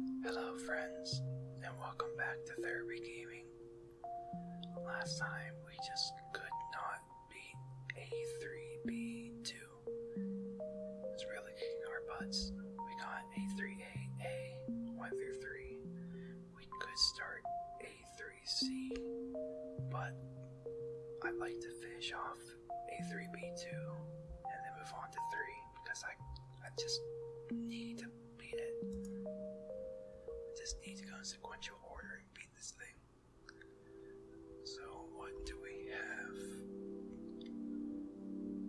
Hello, friends, and welcome back to Therapy Gaming. Last time we just could not beat A3B2. It's really kicking our butts. We got A3A, A1 through 3. We could start A3C, but I'd like to finish off A3B2 and then move on to 3 because I, I just in sequential order and beat this thing. So, what do we have?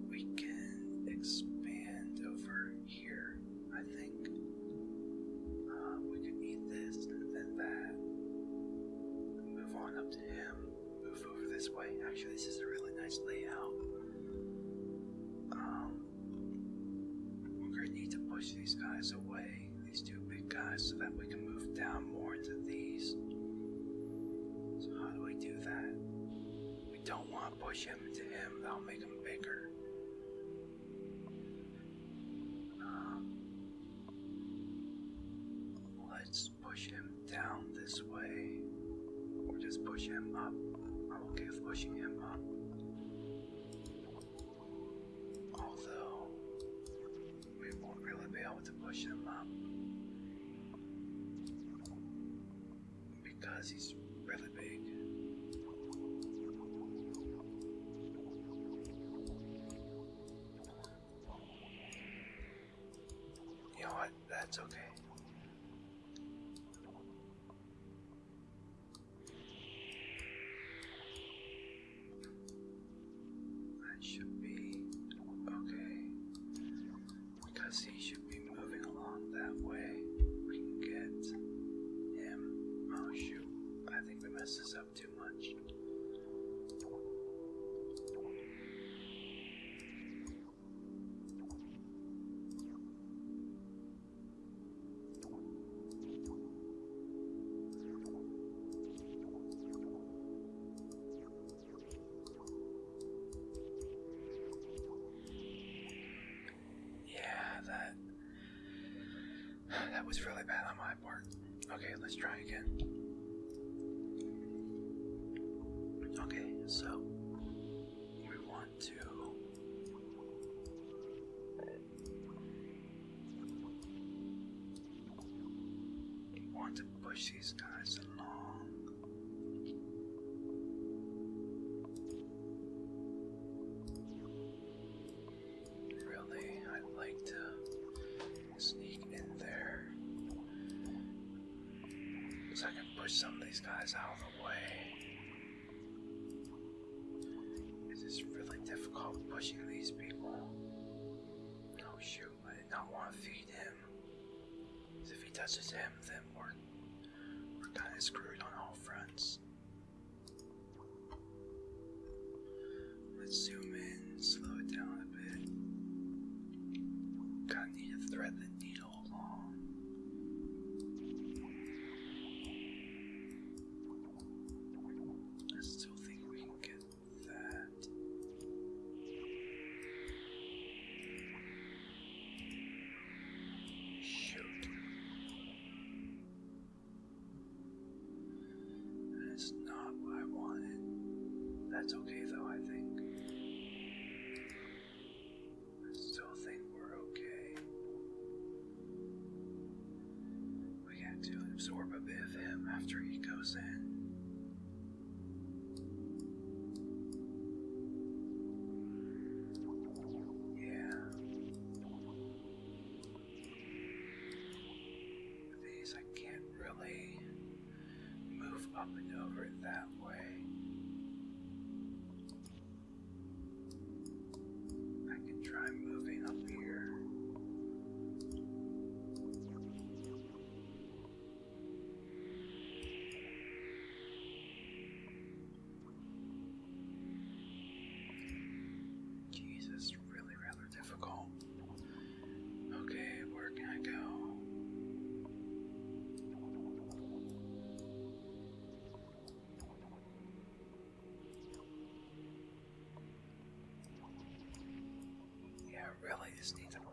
We can expand over here, I think. Uh, we can eat this and then that. Move on up to him. Move over this way. Actually, this is a really nice layout. Um, we're gonna need to push these guys away, these two big guys, so that we can move down more into these. So how do we do that? We don't want to push him into him, that'll make him bigger. Um, let's push him down this way, or just push him up. I'm okay with pushing him up. Although, we won't really be able to push him up. Because he's really big. You know what? That's okay. that was really bad on my part. Okay, let's try again. Okay, so we want to want to push these guys touches him, then we're, we're kind of screwed That's okay though, I think. I still think we're okay. We get to absorb a bit of him after he goes in. Yeah. These I can't really move up and over that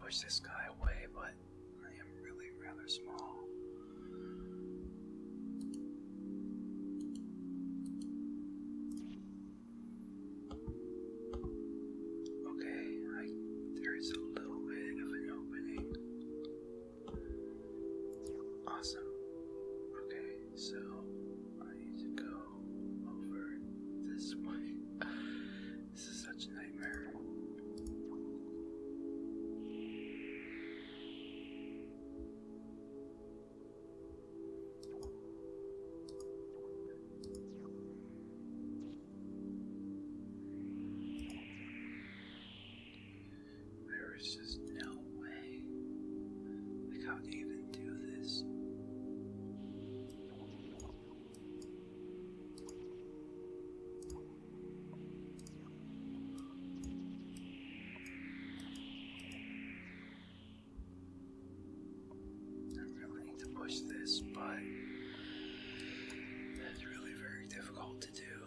push this guy away, but I am really rather small. this, but it's really very difficult to do.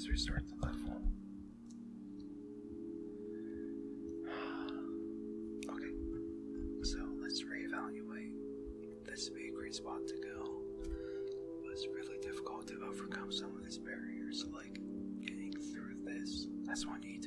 Let's restart the level. Okay, so let's reevaluate. This would be a great spot to go. But it's really difficult to overcome some of these barriers, like getting through this. That's what I need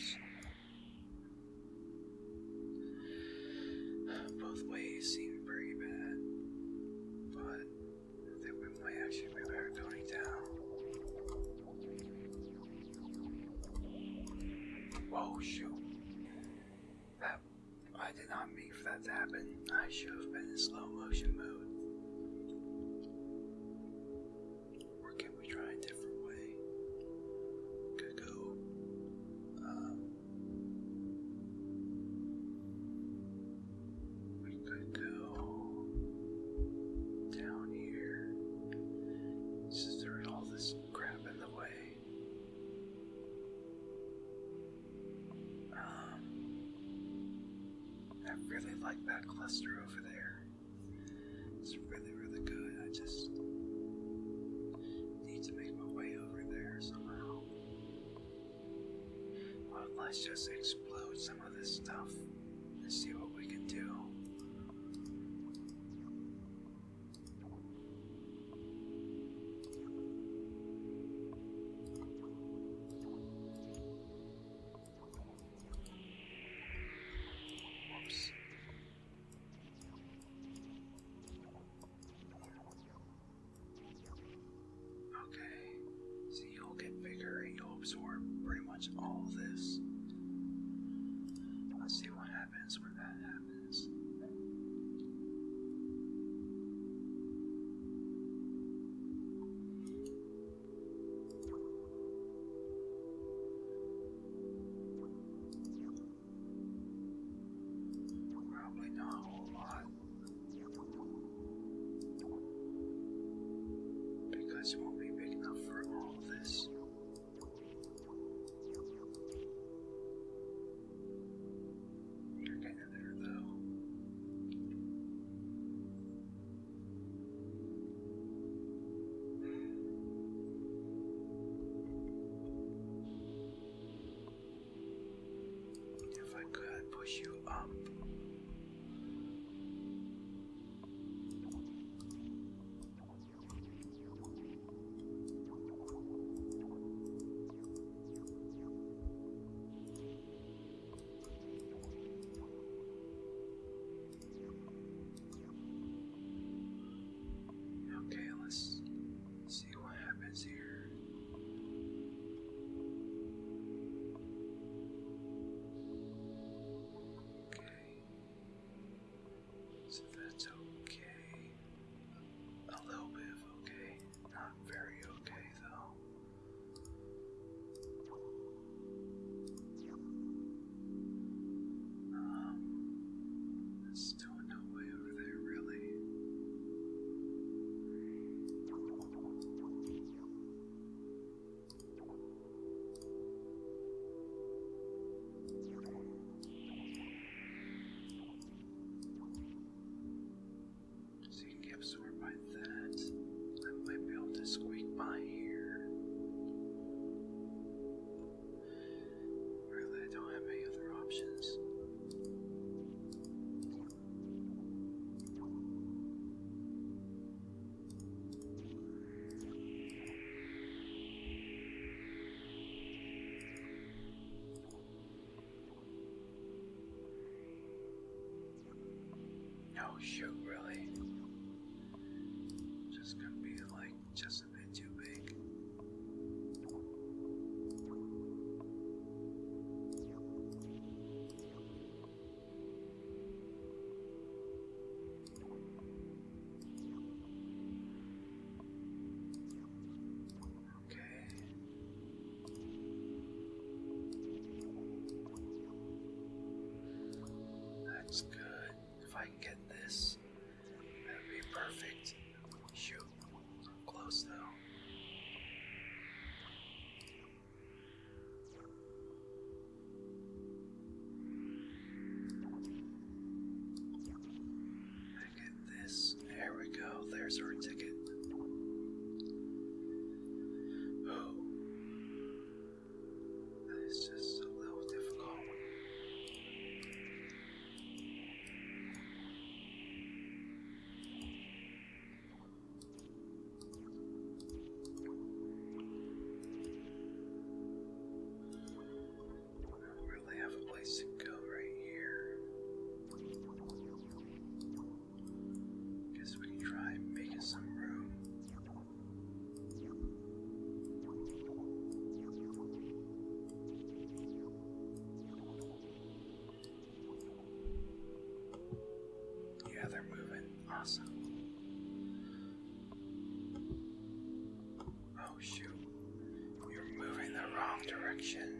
Whoops. Both ways seem pretty bad, but I think we might actually be better going down. Whoa, shoot. I really like that cluster over there. It's really, really good. I just need to make my way over there somehow. Well, let's just explode some of this stuff and see what we can do. shoot. Oh shoot, You're moving the wrong direction.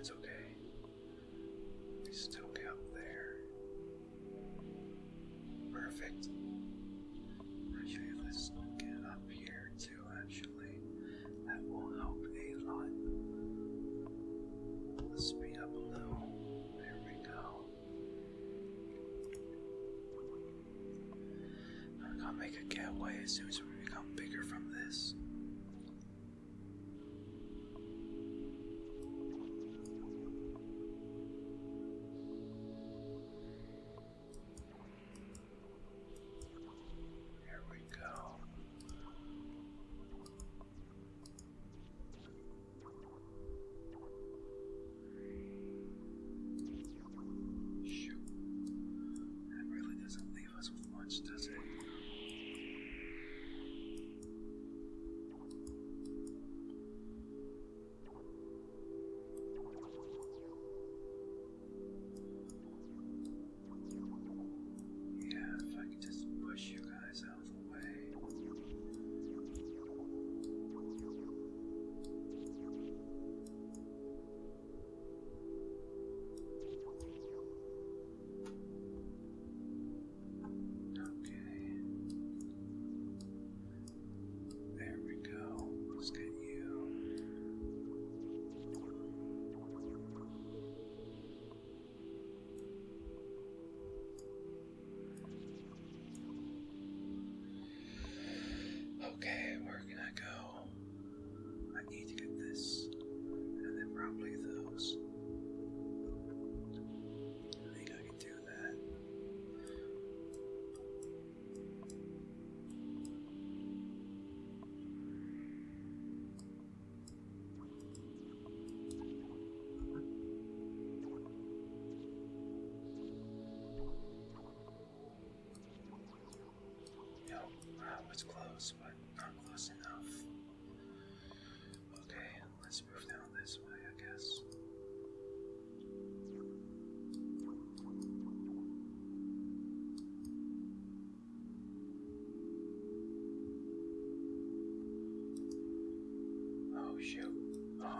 That's okay. We still got there. Perfect. Actually, let's get up here too, actually. That will help a lot. Let's speed up a little. There we go. I'm gonna make a getaway as soon as we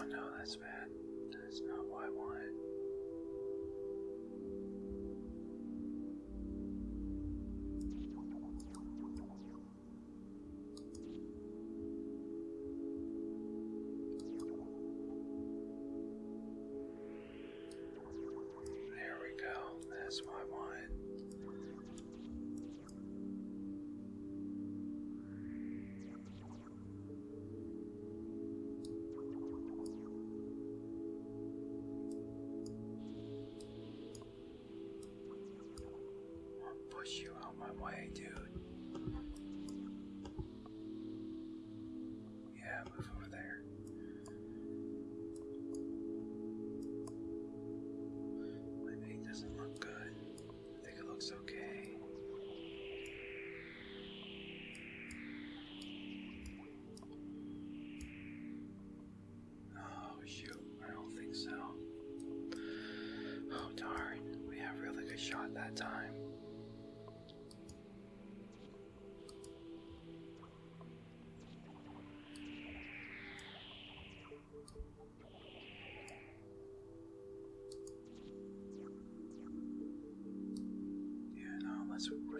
Oh no, that's bad. push you out my way, dude. Yeah, move over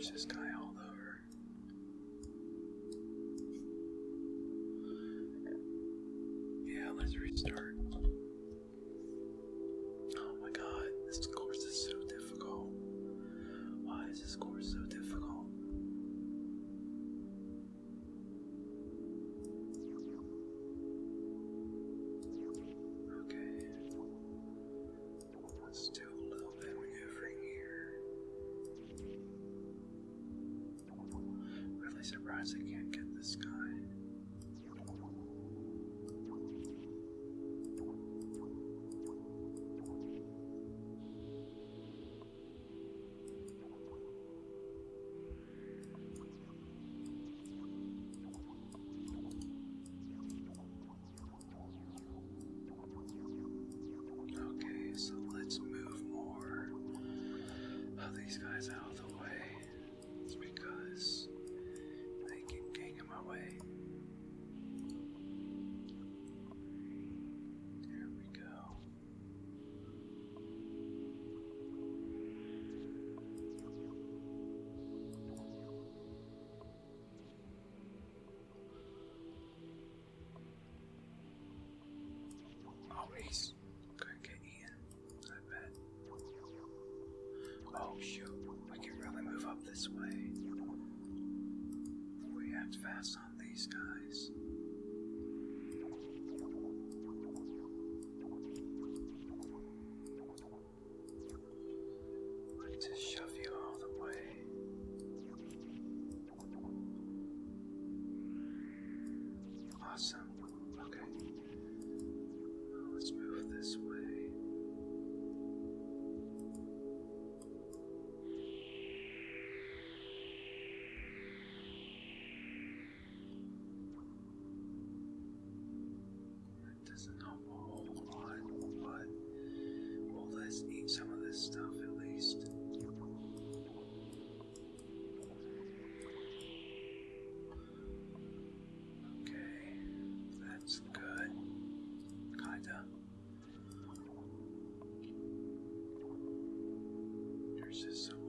course, this guy all over. Yeah, let's re surprised I can't get this guy. zombies could get eaten, I bet. Oh shoot, we can really move up this way. We act fast on these guys. This so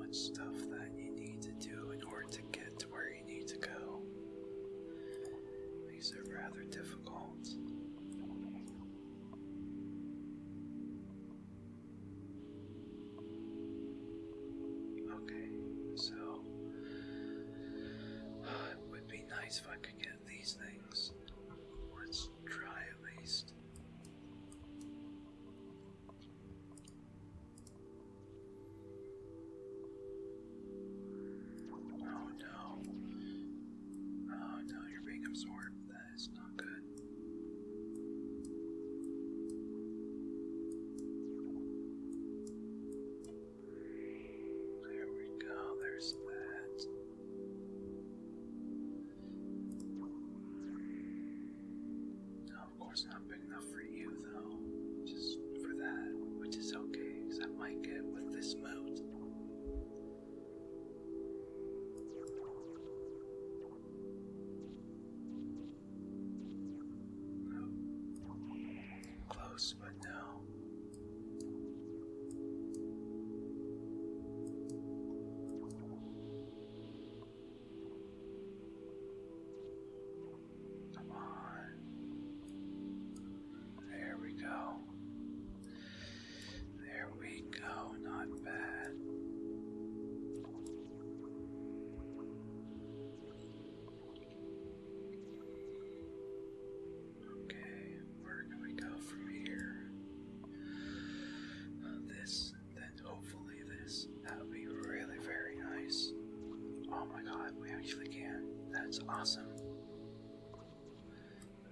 That's awesome.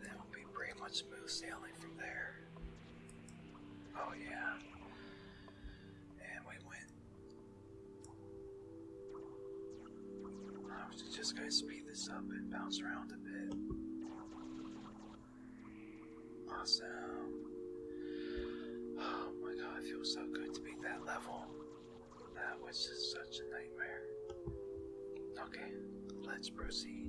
That will be pretty much smooth sailing from there. Oh yeah. And we went. I was just gonna speed this up and bounce around a bit. Awesome. Oh my god, it feels so good to be that level. That was just such a nightmare. Okay, let's proceed.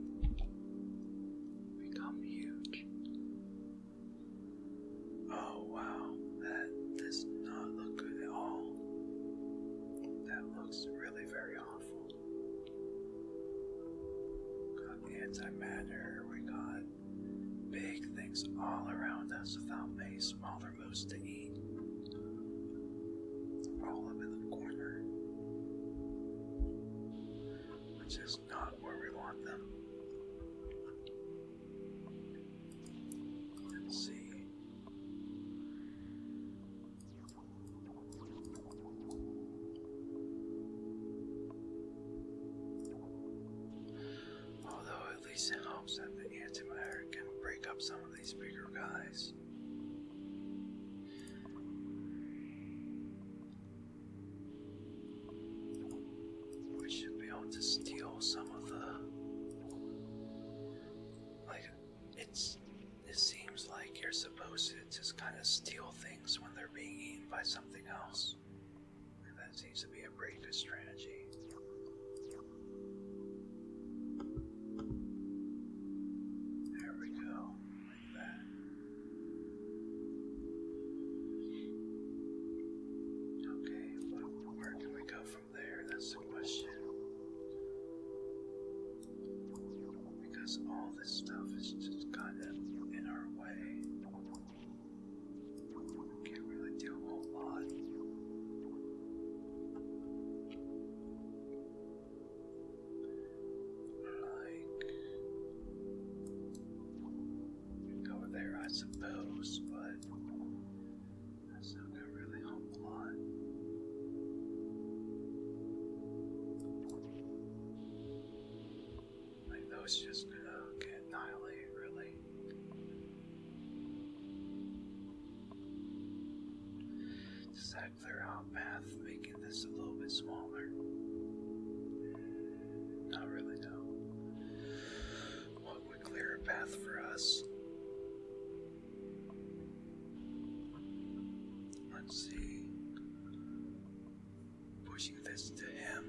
just by someone. petals, but that sound got really A lot. Like that was just good. see, pushing this to him.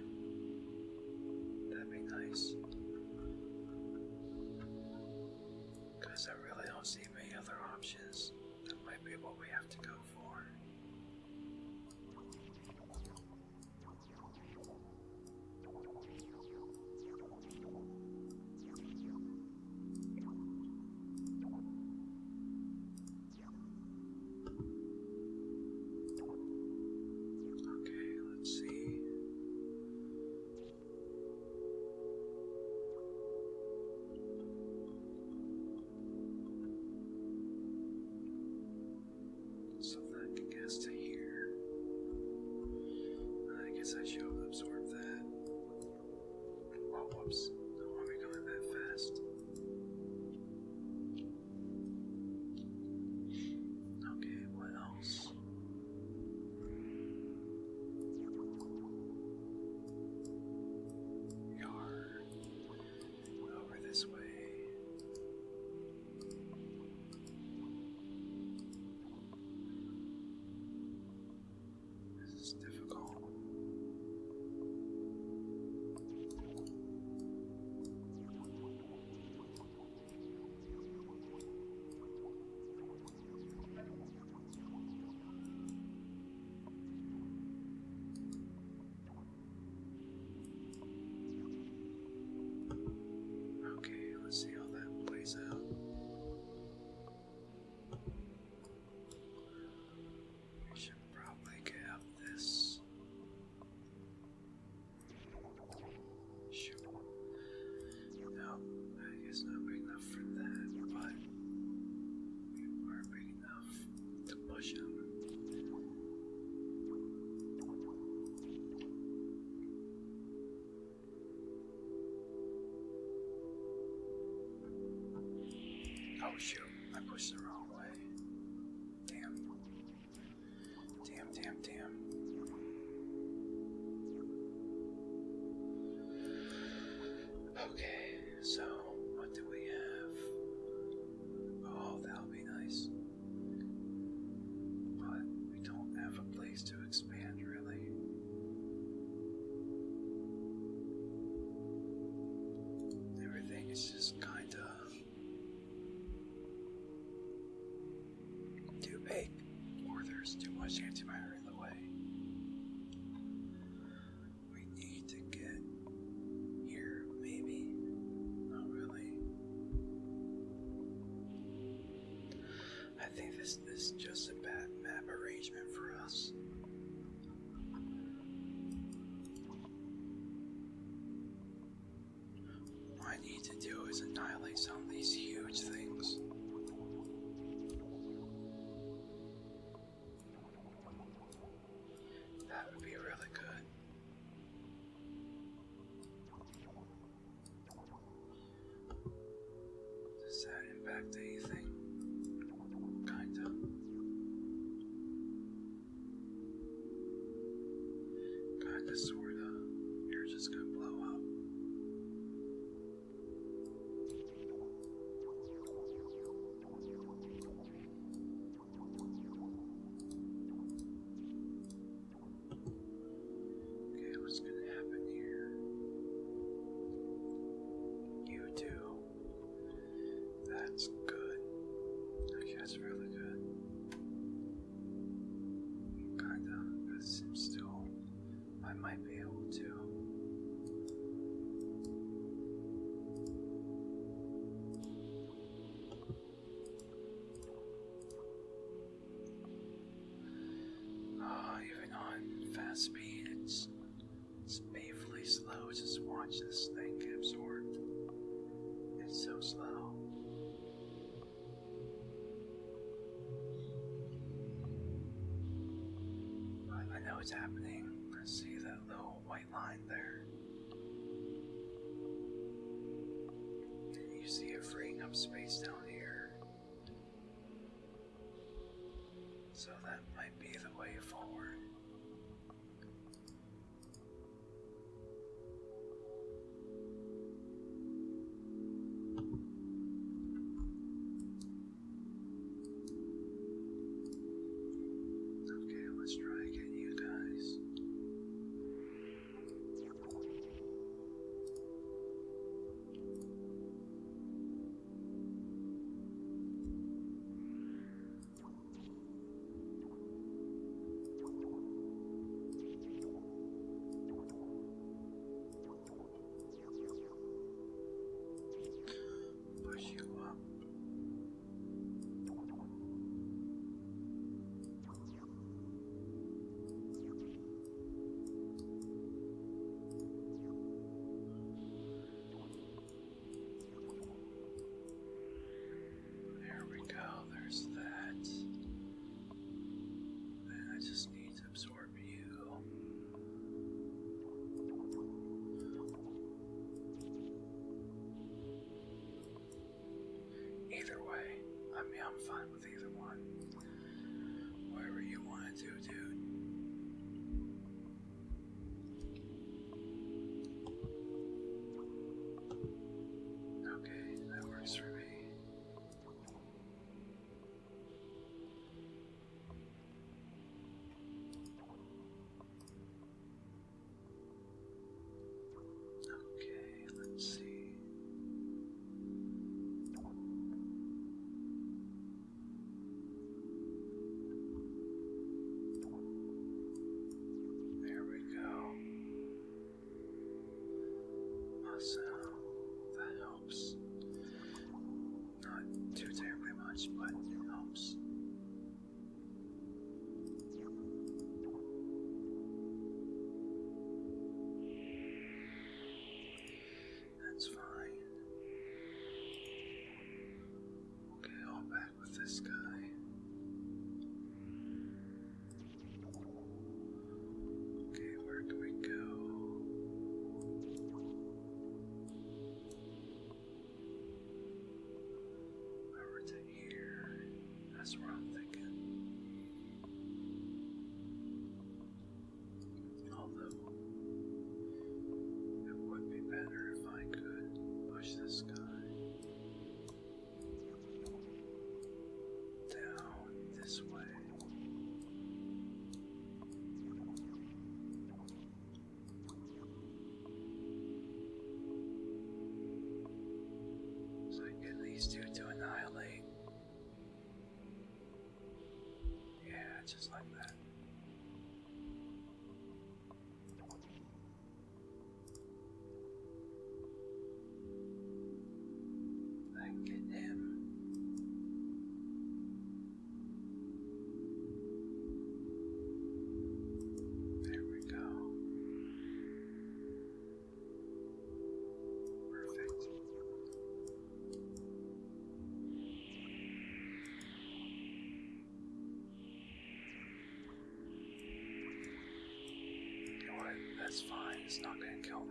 problems. Oh shoot, I pushed the wrong chance if I hurry the way. We need to get here, maybe. Not really. I think this is just a bad map arrangement for us. What I need to do is annihilate some of these huge things. what's happening. I see that little white line there. And you see it freeing up space down I'm fine with it. Awesome. this guy. fine. It's not gonna kill me.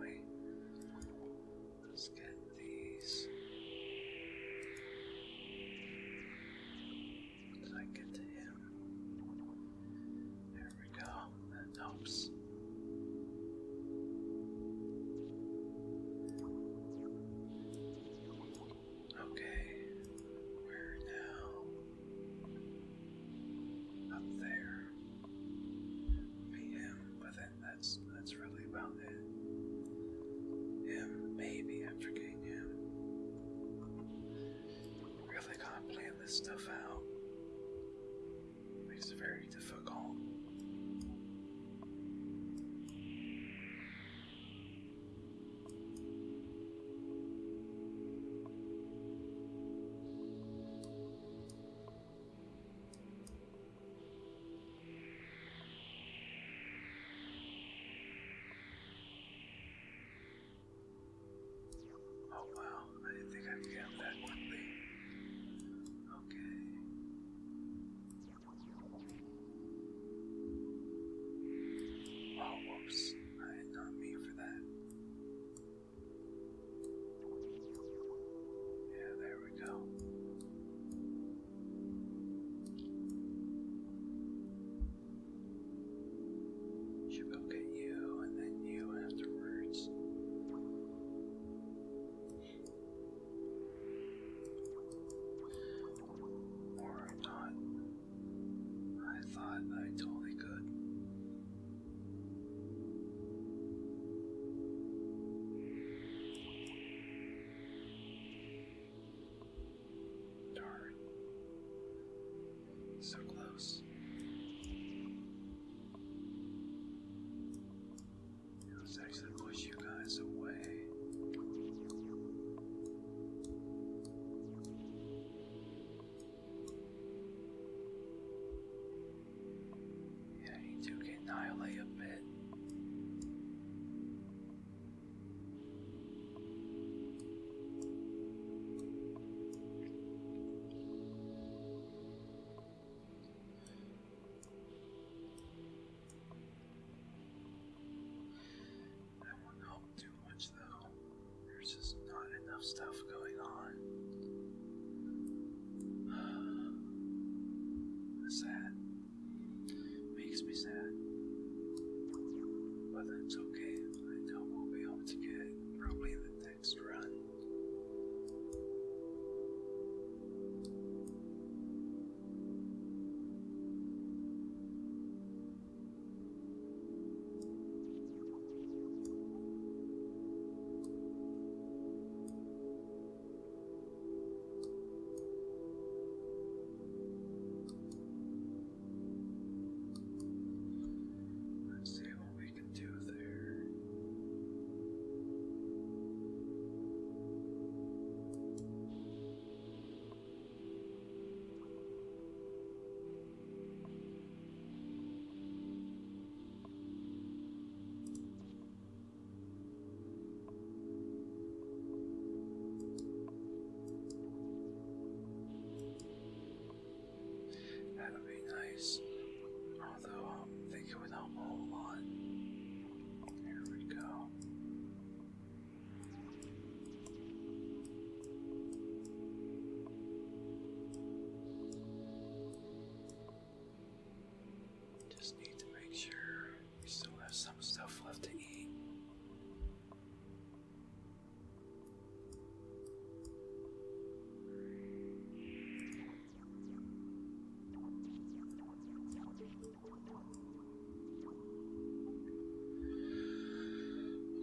stuff.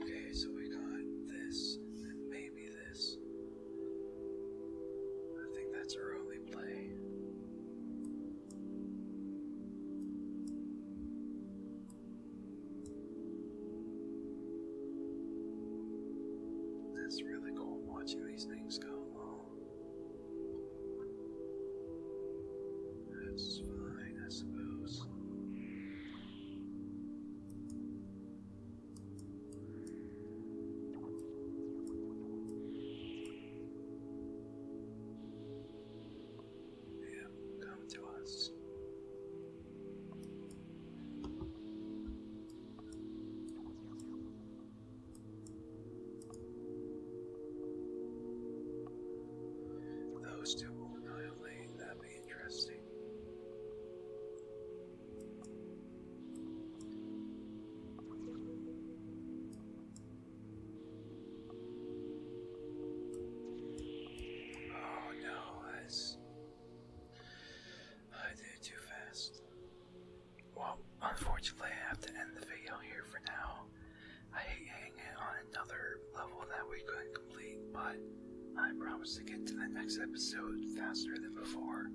Okay, so we got this, and maybe this. I think that's our only play. It's really cool watching these things go. Next episode faster than before.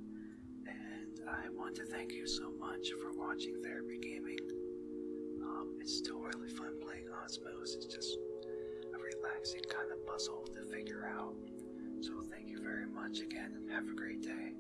And I want to thank you so much for watching Therapy Gaming. Um, it's still really fun playing Osmos. It's just a relaxing kind of puzzle to figure out. So thank you very much again and have a great day.